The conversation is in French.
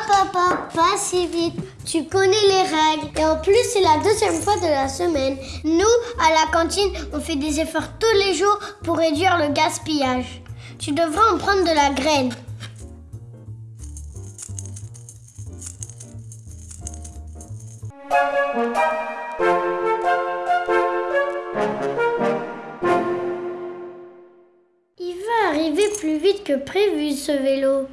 Hop, hop, hop, pas si vite. Tu connais les règles. Et en plus, c'est la deuxième fois de la semaine. Nous, à la cantine, on fait des efforts tous les jours pour réduire le gaspillage. Tu devrais en prendre de la graine. Il va arriver plus vite que prévu ce vélo.